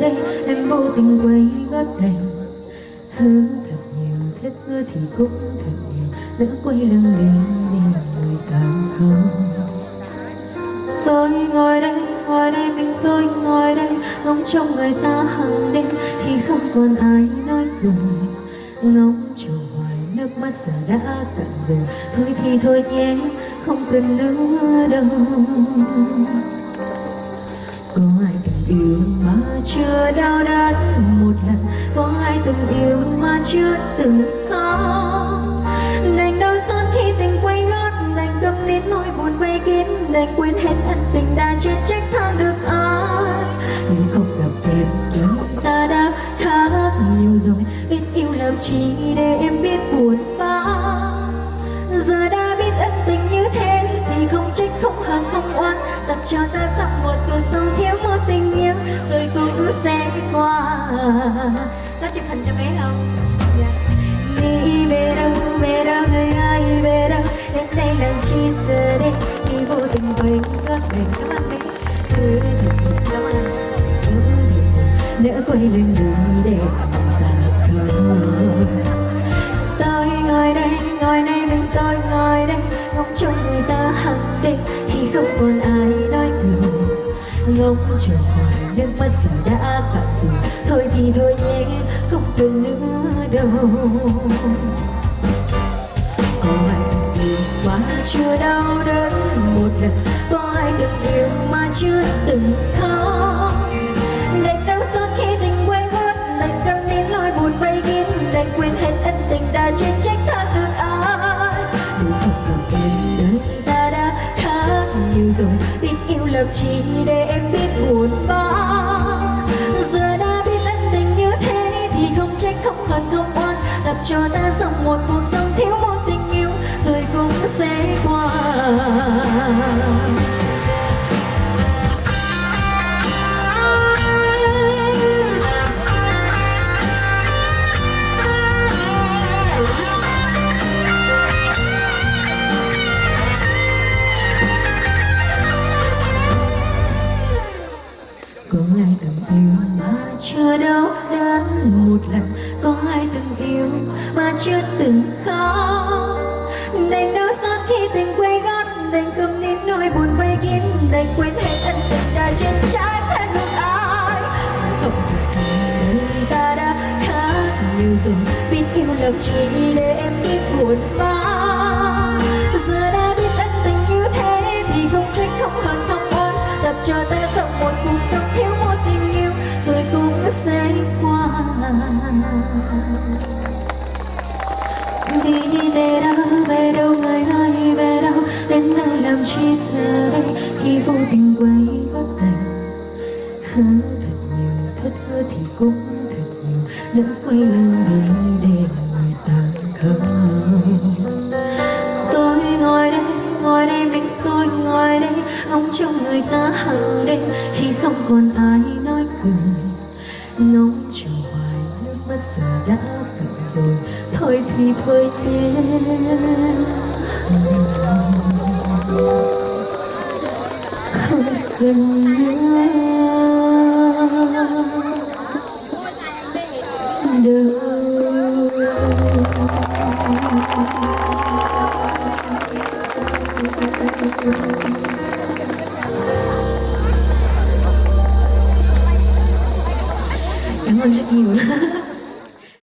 đây em vô tình quay gót đành hứa thật nhiều thế hứa thì cũng thật nhiều. Lỡ quay lưng đi để người ta không tôi ngồi đây ngồi đây mình tôi ngồi đây. Ngóng trông người ta hàng đêm khi không còn ai nói cười ngóng trông hoài nước mắt giờ đã cạn rồi thôi thì thôi nhé không cần nữa đâu chưa đau đớn một lần. Có ai từng yêu mà chưa từng khóc đành đau xót khi tình quay gót, đành cầm nín nỗi buồn vây kín, đành quên hết ân tình đã chưa trách tha được ai. Nhưng không gặp thêm chúng ta đã khác nhiều rồi. Biết yêu làm chi để em biết buồn bã giờ đã biết ân tình như thế thì không trách, không hờn, không oan tập cho ta sắp một tuổi sẽ qua. Có chụp hình cho bé không? Yeah. đi về đâu về đâu người ai về đâu? Đến đây làm chi giờ đây? Khi vô tình quên có về. cảm ơn bé. Cứ thật cảm ơn nỡ quay lưng đường để ta cần tôi ngồi đây ngồi đây mình tôi ngồi đây. Ngóng trông người ta hằng đêm khi không còn ai nói cười ngóng chờ hoài nước mắt giờ đã tạm rồi thôi thì thôi nhé, không cần nữa đâu. Có ai từng yêu quá chưa đau đớn một lần? Có ai từng yêu mà chưa từng khóc? Dùng. Biết yêu làm chi để em biết buồn bã giờ đây mà chưa từng khóc đành đau xót khi tình quay gót, đành cầm nín nỗi buồn vây kín, đành quên hết ân tình đã trên trái thân được ai. Không đời ta đã khá nhiều rồi, biết yêu lòng chỉ để em biết buồn bã giờ đã biết ân tình như thế thì không trách không hận, không oan tập cho ta sống một cuộc sống thiếu một tình yêu, rồi cũng sẽ qua đi về đâu về đâu người ơi về đâu đến nơi làm chi giờ đây khi vô tình quay gót đành hứa thật nhiều thất hứa thì cũng thật nhiều lỡ quay lưng đi để người ta không tôi ngồi đây ngồi đây mình tôi ngồi đây ngóng trông người ta hàng đêm khi không còn ai nói cười ngóng chờ mất giờ đã cần rồi, thôi thì thôi nhé. Không cần nữa cảm ơn rất nhiều.